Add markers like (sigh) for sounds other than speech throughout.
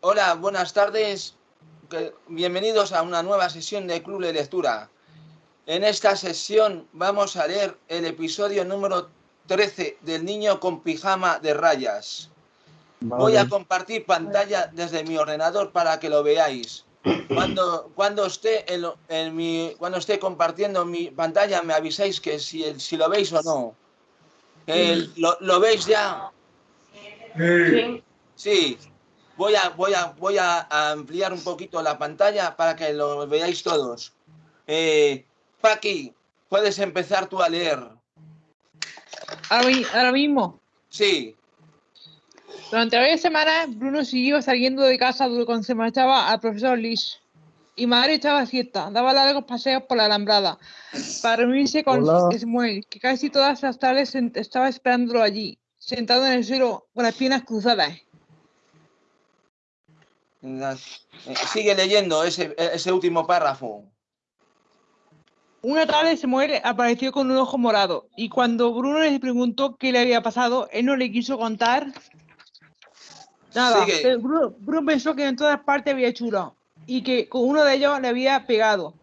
hola, buenas tardes. Bienvenidos a una nueva sesión de Club de Lectura. En esta sesión vamos a leer el episodio número 13 del niño con pijama de rayas. Voy a compartir pantalla desde mi ordenador para que lo veáis. Cuando, cuando, esté, en, mi, cuando esté compartiendo mi pantalla me avisáis que si, si lo veis o no. lo, ¿Lo veis ya? Sí. Sí. Voy a, voy, a, voy a ampliar un poquito la pantalla para que lo veáis todos. Eh, Paqui, puedes empezar tú a leer. Ahora, mismo. Sí. Durante varias semanas, Bruno siguió saliendo de casa cuando se marchaba al profesor Liz. Y madre echaba fiesta, daba largos paseos por la alambrada para reunirse con Samuel, que casi todas las tardes estaba esperándolo allí, sentado en el suelo con las piernas cruzadas. Eh, sigue leyendo ese, ese último párrafo. Una tarde Samuel apareció con un ojo morado y cuando Bruno le preguntó qué le había pasado, él no le quiso contar nada. Bruno, pensó que en todas partes había chulo y que con uno de ellos le había pegado.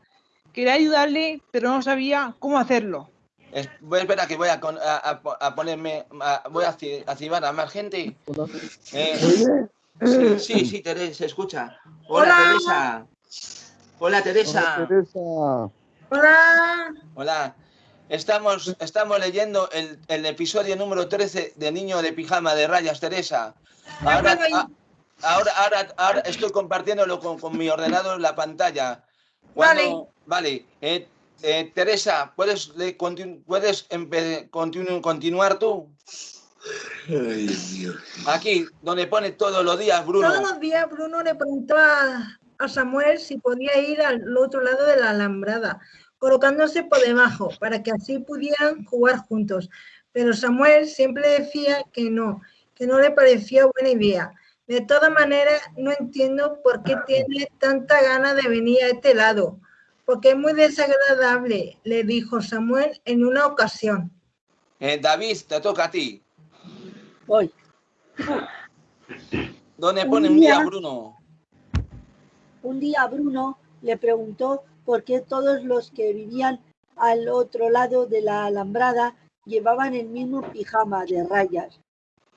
Quería ayudarle, pero no sabía cómo hacerlo. voy a esperar que voy a, a, ponerme, voy a activar a más gente. Eh, Sí, (laughs) sí, sí, Teresa, se escucha. Hola, Teresa. Hola, Teresa. Hola, Teresa. Hola. Hola. Estamos, estamos leyendo el, el, episodio número 13 de Niño de Pijama de Rayas, Teresa. Ahora, ahora, ahora, ahora estoy compartiéndolo con, con, mi ordenador la pantalla. vale. Vale. Eh, eh, Teresa, ¿puedes, puedes continuar tú? Aquí, donde pone todos los días, Bruno. Todos los días Bruno le preguntaba a Samuel si podía ir al otro lado de la alambrada, colocándose por debajo, para que así pudieran jugar juntos. Pero Samuel siempre decía que no, que no le parecía buena idea. De todas maneras, no entiendo por qué tiene tanta gana de venir a este lado, porque es muy desagradable, le dijo Samuel en una ocasión. Eh, David, te toca a ti. Voy. ¿Dónde pone un día, Bruno? Un día Bruno le preguntó por qué todos los que vivían al otro lado de la alambrada llevaban el mismo pijama de rayas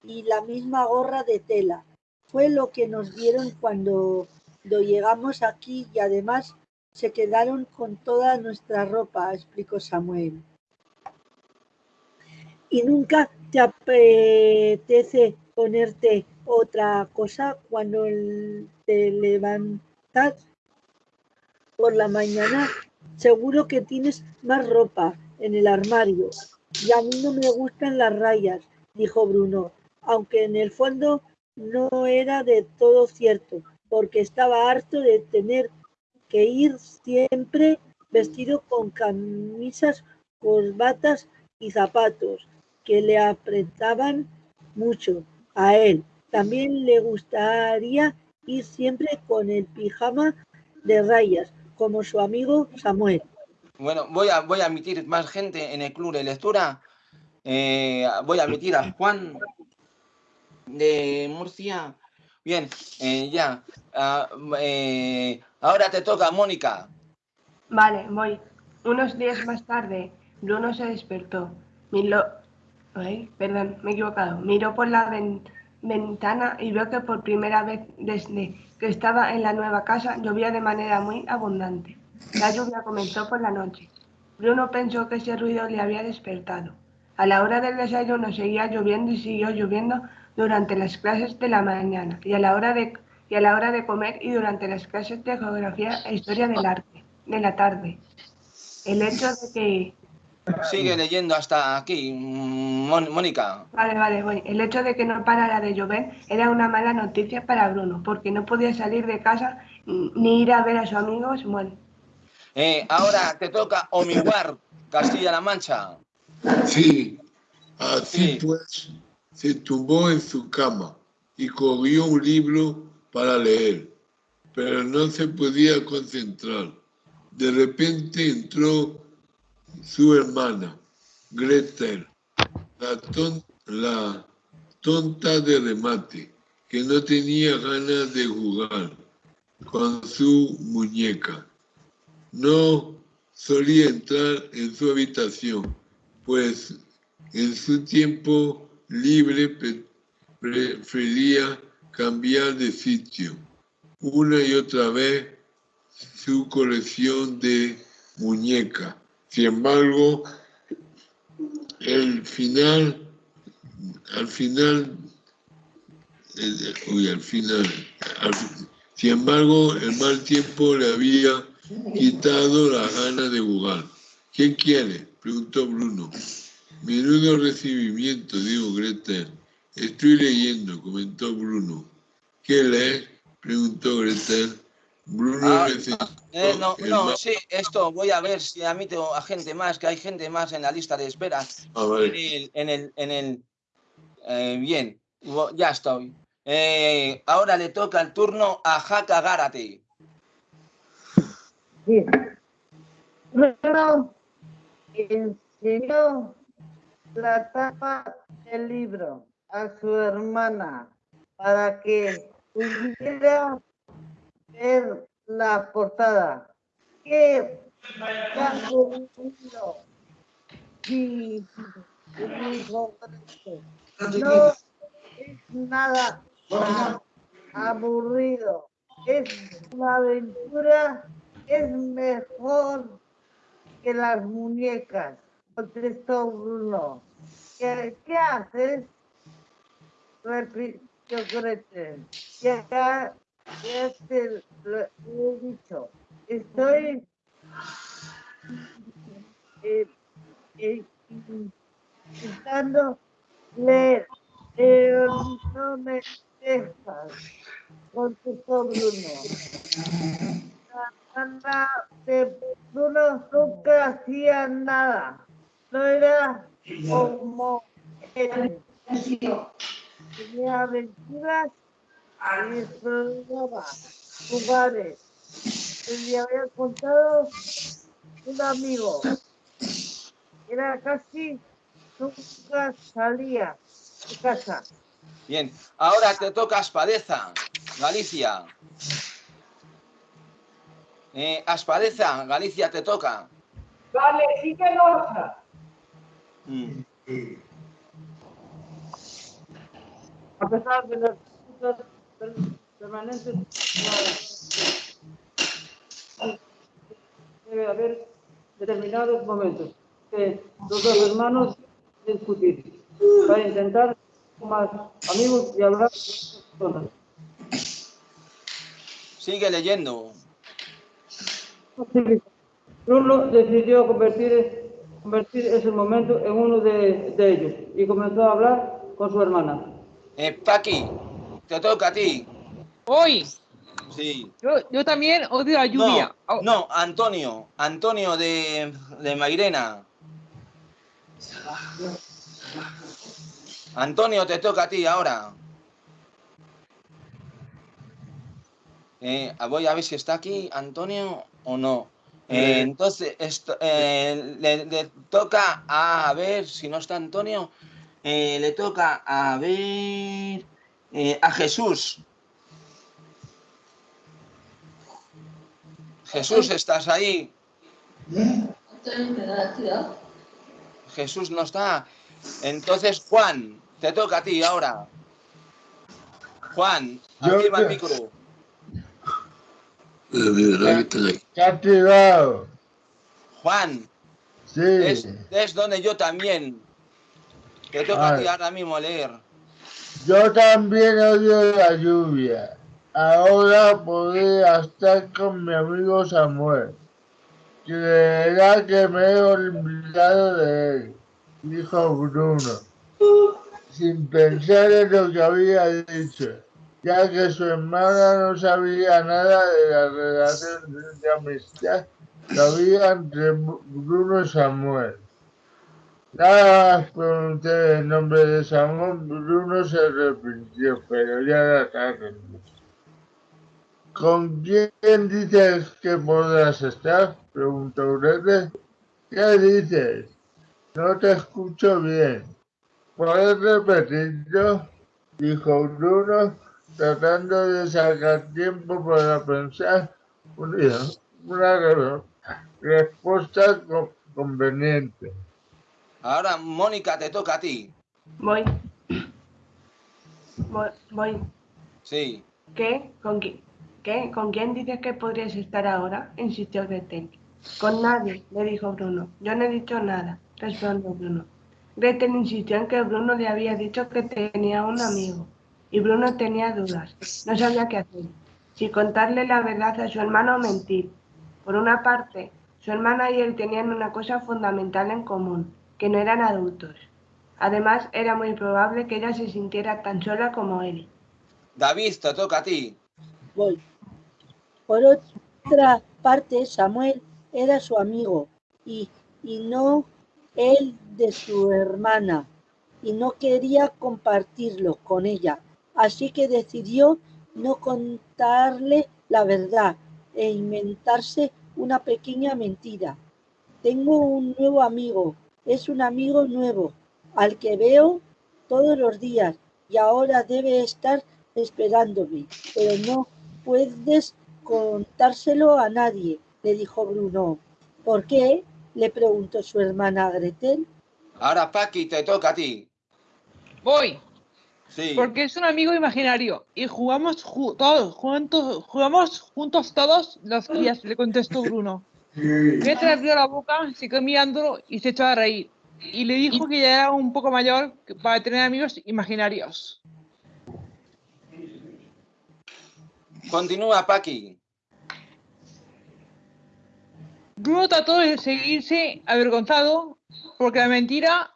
y la misma gorra de tela. Fue lo que nos vieron cuando, cuando llegamos aquí y además se quedaron con toda nuestra ropa, explicó Samuel. ¿Y nunca te apetece ponerte otra cosa cuando te levantas por la mañana? Seguro que tienes más ropa en el armario. Y a mí no me gustan las rayas, dijo Bruno, aunque en el fondo no era de todo cierto, porque estaba harto de tener que ir siempre vestido con camisas, corbatas y zapatos que le apretaban mucho a él. También le gustaría ir siempre con el pijama de rayas, como su amigo Samuel. Bueno, voy a, voy a admitir más gente en el club de lectura. Eh, voy a admitir a Juan de Murcia. Bien, eh, ya. Ah, eh, ahora te toca, Mónica. Vale, voy. Unos días más tarde, Bruno se despertó. Miró, Perdón, me he equivocado. Miró por la ventana y vio que por primera vez desde que estaba en la nueva casa llovía de manera muy abundante. La lluvia comenzó por la noche. Bruno pensó que ese ruido le había despertado. A la hora del desayuno seguía lloviendo y siguió lloviendo durante las clases de la mañana y a la hora de, y a la hora de comer y durante las clases de geografía e historia del arte de la tarde. El hecho de que Sigue leyendo hasta aquí, Mónica. Vale, vale, voy. El hecho de que no parara de llover era una mala noticia para Bruno, porque no podía salir de casa ni ir a ver a su amigo Samuel. Eh, ahora te toca Omiguar, Castilla-La Mancha. Sí, así pues se tumbó en su cama y cogió un libro para leer, pero no se podía concentrar. De repente entró su hermana, Gretel, la, tonta de remate, que no tenía ganas de jugar con su muñeca. No solía entrar en su habitación, pues en su tiempo libre prefería cambiar de sitio una y otra vez su colección de muñecas. Sin embargo, el final, al final, uy, al final, sin embargo, el mal tiempo le había quitado la gana de jugar. ¿Quién quiere? Preguntó Bruno. Menudo recibimiento, dijo Gretel. Estoy leyendo, comentó Bruno. ¿Qué lees? Preguntó Gretel. Bruno ah, eh, no, no, sí, esto voy a ver si admito a gente más, que hay gente más en la lista de espera. En el, en el, en el eh, bien, ya estoy. Eh, ahora le toca el turno a Jaca Gárate. Bien. Bruno enseñó la tapa del libro a su hermana para que pudiera ver la portada. ¿Qué no es nada aburrido. Es una aventura, es mejor que las muñecas, contestó Bruno. ¿Qué, qué haces? Repitió Gretel. Ya ya te lo he dicho, estoy eh, eh, intentando leer, pero no me dejas, contestó Bruno. La banda de Bruno nunca hacía nada, no era como él. Tenía aventuras exploraba lugares. Le había contado un amigo. Era casi nunca salía de casa. Bien, ahora te toca Aspadeza, Galicia. Eh, Aspadeza, Galicia te toca. Vale, sí que otra. Mm. A pesar de las permanentes debe haber determinados momentos que los dos hermanos discutir para intentar ser más amigos y hablar con personas. Sigue leyendo. Bruno decidió convertir, convertir ese momento en uno de, de ellos y comenzó a hablar con su hermana. Eh, Paqui, te toca a ti. Hoy. Sí. Yo, yo también odio la lluvia. No, no Antonio. Antonio de, de Mairena. Antonio, te toca a ti ahora. Eh, voy a ver si está aquí Antonio o no. Eh, entonces, esto, eh, le, le, toca a, a ver si no está Antonio. Eh, le toca a ver eh, a Jesús. Jesús, ¿estás ahí? Jesús no está. Entonces, Juan, te toca a ti ahora. Juan, activa el micro. Activado. Juan, Sí. es, es donde yo también. Te toca a ti ahora mismo leer. Yo también odio la lluvia. Ahora podría estar con mi amigo Samuel. Verdad que me he olvidado de él, dijo Bruno, sin pensar en lo que había dicho, ya que su hermana no sabía nada de la relación de amistad que había entre Bruno y Samuel. Nada pregunté el nombre de Samuel, Bruno se arrepintió, pero ya era tarde. ¿Con quién dices que podrás estar? Preguntó Grete. ¿Qué dices? No te escucho bien. ¿Puedes repetirlo? Dijo Bruno tratando de sacar tiempo para pensar una respuesta conveniente. Ahora, Mónica, te toca a ti. Voy. Voy. Sí. ¿Qué? ¿Con quién? ¿Qué? ¿Con quién dices que podrías estar ahora? insistió Gretel. Con nadie, le dijo Bruno. Yo no he dicho nada, respondió Bruno. Gretel insistió en que Bruno le había dicho que tenía un amigo. Y Bruno tenía dudas. No sabía qué hacer. Si contarle la verdad a su hermano o mentir. Por una parte, su hermana y él tenían una cosa fundamental en común, que no eran adultos. Además, era muy probable que ella se sintiera tan sola como él. David, te toca a ti. Voy. Por otra parte, Samuel era su amigo y, y no él de su hermana y no quería compartirlo con ella. Así que decidió no contarle la verdad e inventarse una pequeña mentira. Tengo un nuevo amigo, es un amigo nuevo, al que veo todos los días y ahora debe estar esperándome, pero no puedes contárselo a nadie, le dijo Bruno. ¿Por qué? le preguntó su hermana Gretel. Ahora, Paqui, te toca a ti. Voy. Sí. Porque es un amigo imaginario y jugamos todos juntos, jugamos juntos todos los días, le contestó Bruno. Gretel abrió la boca, se quedó mirándolo y se echó a reír. Y le dijo que ya era un poco mayor para tener amigos imaginarios. Continúa, Paqui. Bruno trató de seguirse avergonzado porque la mentira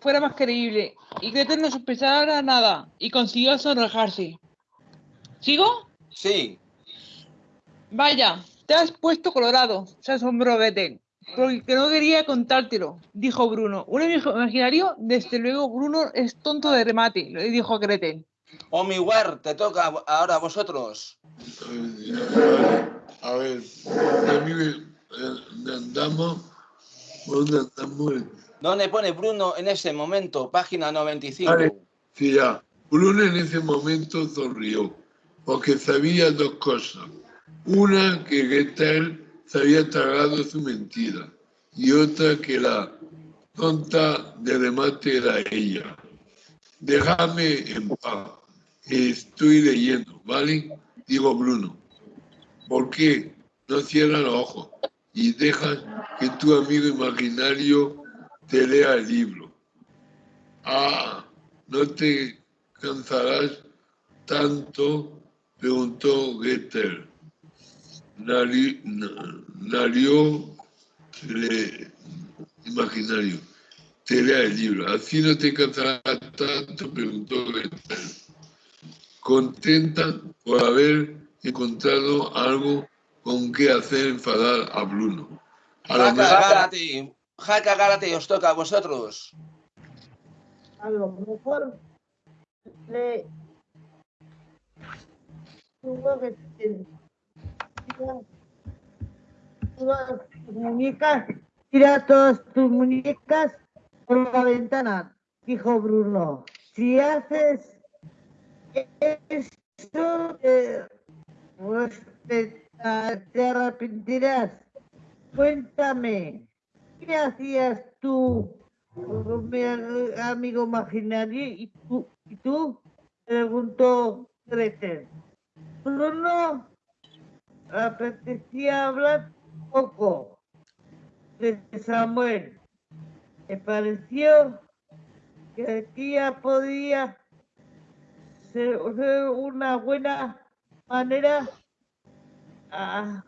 fuera más creíble y Gretel no sospechara nada y consiguió sonrojarse. ¿Sigo? Sí. Vaya, te has puesto colorado, se asombró Gretel. Porque no quería contártelo, dijo Bruno. Un amigo imaginario, desde luego Bruno es tonto de remate, le dijo Gretel. Omiwar, te toca ahora a vosotros. A ver, ¿dónde andamos? ¿Dónde andamos? ¿Dónde pone Bruno en ese momento? Página 95. Vale, sí, ya. Bruno en ese momento sonrió, porque sabía dos cosas. Una, que Gretel se había tragado su mentira, y otra que la tonta de remate era ella. Déjame en paz, estoy leyendo, ¿vale? Digo Bruno. ¿Por qué? No cierra los ojos y deja que tu amigo imaginario te lea el libro. Ah, ¿no te cansarás tanto? Preguntó Goethe. Nario, le, imaginario, te lea el libro. Así no te cansarás tanto, preguntó. Contenta por haber encontrado algo con que hacer enfadar a Bruno. A Jaca, Gárate, Jaca, Gárate, os toca a vosotros. A lo mejor le tuvo que todas tira todas tus muñecas por la ventana, dijo Bruno. Si haces eso, eh, pues te, te arrepentirás. Cuéntame, ¿qué hacías tú mi amigo imaginario y tú? ¿Y tú? Preguntó Gretel. Bruno apetecía hablar poco de Samuel. Me pareció que aquí ya podía ser una buena manera a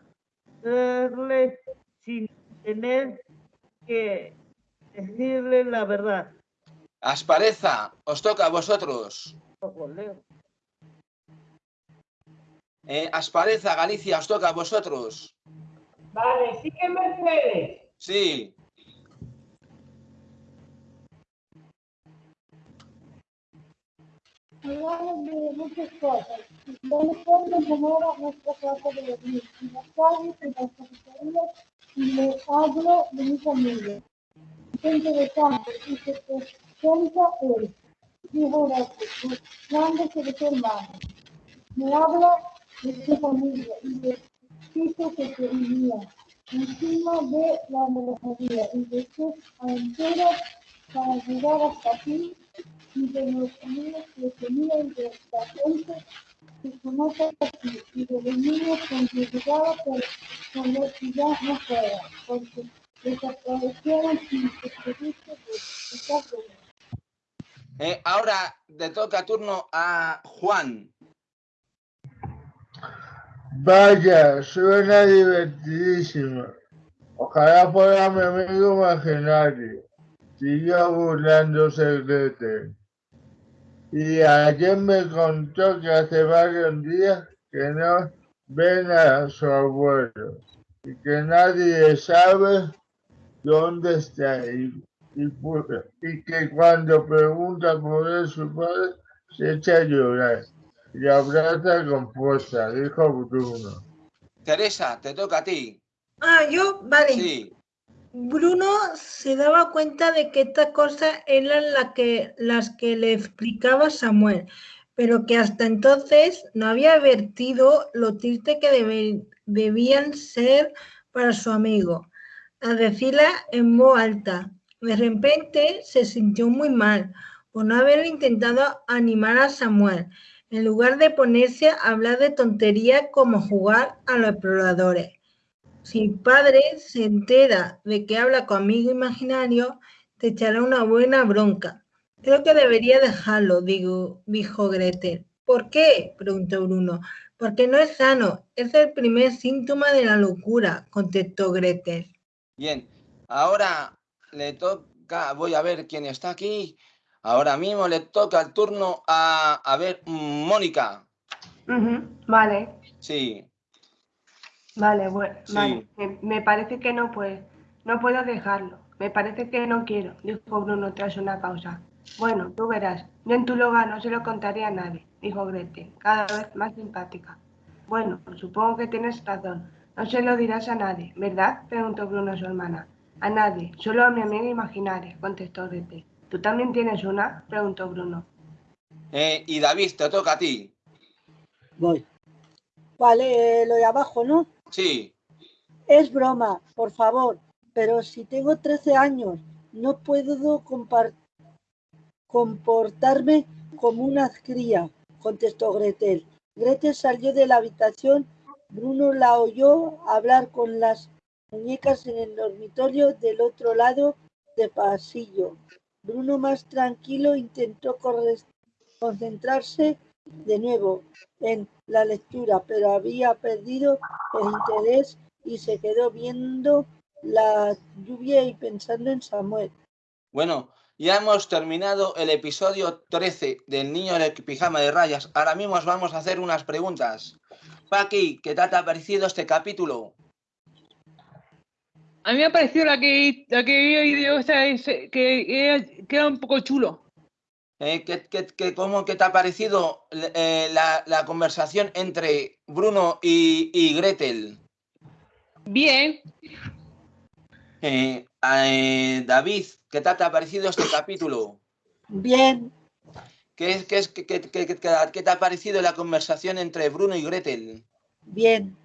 hacerle sin tener que decirle la verdad. Aspareza, os toca a vosotros. Eh, Aspareza, Galicia, os toca a vosotros. Vale, sí que Mercedes. Sí. Hablamos de muchas cosas. Del fondo enamora nuestra casa de dormir, en las calles, en las cafeterías, y le hablo de mis amigos. Qué interesante, y se presenta él, dijo Horacio, buscándose de su hermano. me habla de su familia y del piso que vivía encima de la melancolía y de sus aventuras para llegar hasta aquí y de los amigos que tenían de la gente que conoce aquí y de los niños con que llegaba pero con los que ya no fuera porque desaparecieron sin despedirse de esta Eh, ahora le toca turno a Juan. Vaya, suena divertidísimo. Ojalá fuera mi amigo imaginario. Siguió burlándose Gretel. Y ayer me contó que hace varios días que no ven a su abuelo y que nadie sabe dónde está y, que cuando pregunta por su padre se echa a llorar y abraza con fuerza, dijo Bruno. Teresa, te toca a ti. Ah, yo, vale. Sí. Bruno se daba cuenta de que estas cosas eran la que, las que le explicaba Samuel, pero que hasta entonces no había advertido lo triste que debe- debían ser para su amigo. Al decirla en voz alta, de repente se sintió muy mal por no haber intentado animar a Samuel, en lugar de ponerse a hablar de tonterías como jugar a los exploradores. Si padre se entera de que habla con amigo imaginario, te echará una buena bronca. Creo que debería dejarlo, digo, dijo Gretel. ¿Por qué? preguntó Bruno. Porque no es sano. Es el primer síntoma de la locura, contestó Gretel. Bien. Ahora le toca, voy a ver quién está aquí. Ahora mismo le toca el turno a, a ver, Mónica. Vale, Sí. vale, bueno, Sí. vale. Me, me parece que no puedo, no puedo dejarlo. Me parece que no quiero, dijo Bruno tras una pausa. Bueno, tú verás. Yo en tu lugar no se lo contaría a nadie, dijo Gretel, cada vez más simpática. Bueno, supongo que tienes razón. No se lo dirás a nadie, ¿verdad? preguntó Bruno a su hermana. A nadie, solo a mi amiga imaginaria, contestó Gretel. ¿Tú también tienes una? preguntó Bruno. Eh, y David, te toca a ti. Voy. Vale, eh, lo de abajo, ¿no? Sí. Es broma, por favor. Pero si tengo 13 años, no puedo comportarme como una cría, contestó Gretel. Gretel salió de la habitación. Bruno la oyó hablar con las muñecas en el dormitorio del otro lado del pasillo. Bruno, más tranquilo, intentó concentrarse de nuevo en la lectura, pero había perdido el interés y se quedó viendo la lluvia y pensando en Samuel. Bueno, ya hemos terminado el episodio 13 del niño de pijama de rayas. Ahora mismo os vamos a hacer unas preguntas. Paqui, ¿qué tal te ha parecido este capítulo? A mí me ha parecido la que, la que esa, ese- que, era, que era un poco chulo. Eh, ¿qué, qué- qué- cómo, qué te ha parecido eh, la, la conversación entre Bruno y, y Gretel? Bien, Eh, eh, David, ¿qué tal te ha parecido este capítulo? Bien, ¿Qué, es, qué, es, qué, qué- qué- qué- qué te ha parecido la conversación entre Bruno y Gretel? bien,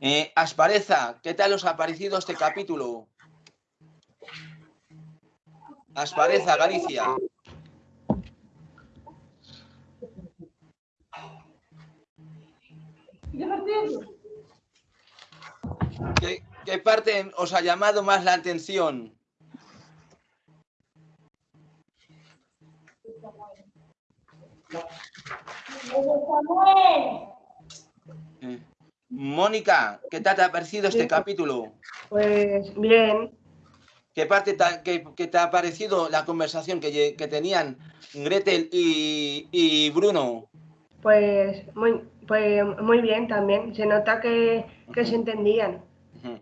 Eh, Aspareza, ¿qué tal os ha parecido este capítulo? Aspareza, Galicia. ¿Qué, qué parte os ha llamado más la atención? Samuel. Mónica, ¿qué tal te ha parecido este Sí. capítulo? Pues bien, ¿Qué parte te ha, qué- qué te ha parecido la conversación que, que tenían Gretel y, y Bruno? pues muy, pues muy bien también. Se nota que, que se entendían. Ujú.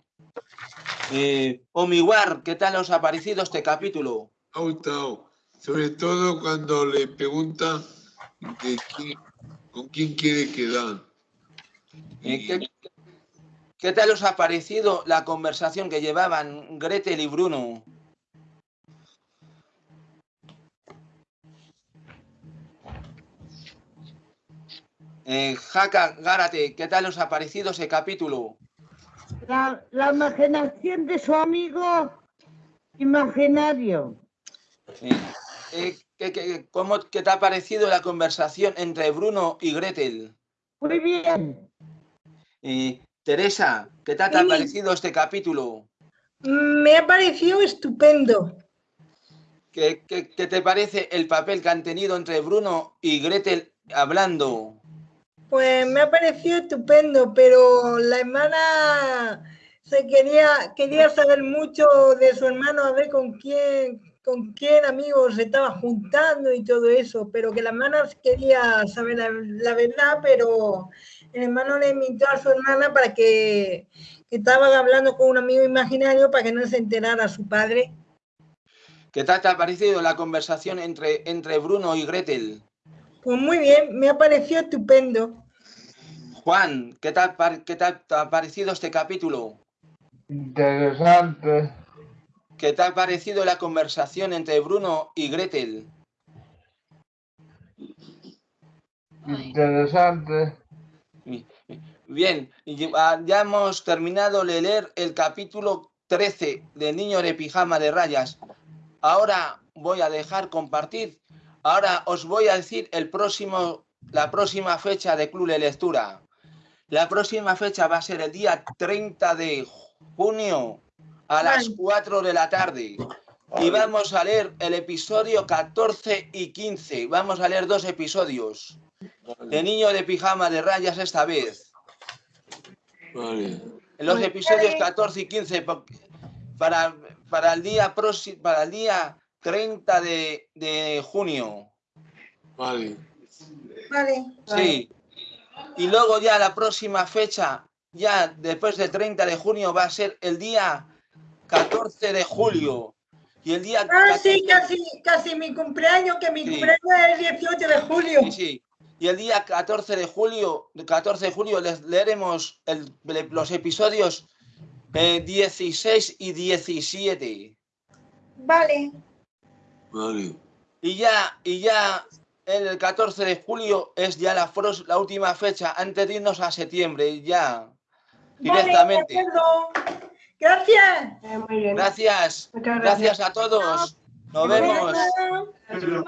Eh, Omiwar, ¿qué tal os ha parecido este capítulo? Ha gustado, sobre todo cuando le pregunta de quién- con quién quiere quedar. ¿Qué, qué tal os ha parecido la conversación que llevaban Gretel y Bruno? Eh, Jaca, Gárate, ¿qué tal os ha parecido ese capítulo? La, la imaginación de su amigo imaginario. Eh, eh, ¿qué, qué- cómo, qué te ha parecido la conversación entre Bruno y Gretel? Muy bien. Eh, Teresa, ¿qué te ha parecido este capítulo? Me ha parecido estupendo. ¿Qué, qué- qué te parece el papel que han tenido entre Bruno y Gretel hablando? Pues me ha parecido estupendo, pero la hermana se quería, quería saber mucho de su hermano, a ver con quién, con quién amigos se estaba juntando y todo eso, pero que la hermana quería saber la, la verdad, pero el hermano le invitó a su hermana para que, que estaban hablando con un amigo imaginario para que no se enterara su padre. ¿Qué tal te ha parecido la conversación entre, entre Bruno y Gretel? Pues muy bien, me ha parecido estupendo. Juan, ¿qué tal, par- qué tal te ha parecido este capítulo? Interesante. ¿Qué te ha parecido la conversación entre Bruno y Gretel? Interesante. Bien, y ya hemos terminado de leer el capítulo 13 de Niño de Pijama de Rayas. Ahora voy a dejar compartir. Ahora os voy a decir el próximo, la próxima fecha de Club de Lectura. La próxima fecha va a ser el día 30 de junio a las 4 de la tarde. Y vamos a leer el episodio 14 y 15. Vamos a leer dos episodios. De Niño de Pijama de Rayas esta vez. Vale. En los episodios 14 y 15 po- para, para, el, día próximo, para el día 30 de, de junio. Vale. Vale. Sí. Y luego ya la próxima fecha, ya después del 30 de junio, va a ser el día 14 de julio. Y el día Ah, sí, casi, casi mi cumpleaños, que mi Sí. cumpleaños es el 18 de julio. Sí, sí. Y el día 14 de julio, 14 de julio les leeremos el- los episodios eh, 16 y 17. Vale. Vale. Y ya, y ya el 14 de julio es ya la, fros- la última fecha antes de irnos a septiembre, ya directamente. Vale, de. Gracias. Eh, muy bien. Gracias, Muchas gracias a todos. Nos vemos. Adiós.